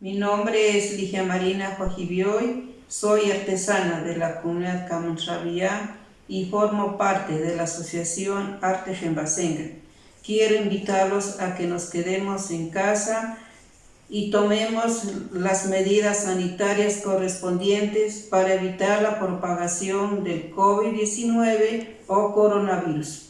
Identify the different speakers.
Speaker 1: Mi nombre es Ligia Marina Joajibioy, soy artesana de la comunidad Camontrabía y formo parte de la asociación Arte Gembasenga. Quiero invitarlos a que nos quedemos en casa y tomemos las medidas sanitarias correspondientes para evitar la propagación del COVID-19 o coronavirus.